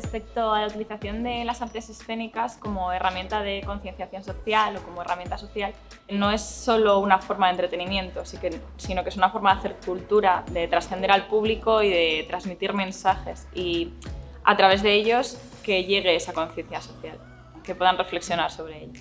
respecto a la utilización de las artes escénicas como herramienta de concienciación social o como herramienta social, no es solo una forma de entretenimiento, sino que es una forma de hacer cultura, de trascender al público y de transmitir mensajes y a través de ellos que llegue esa conciencia social, que puedan reflexionar sobre ello.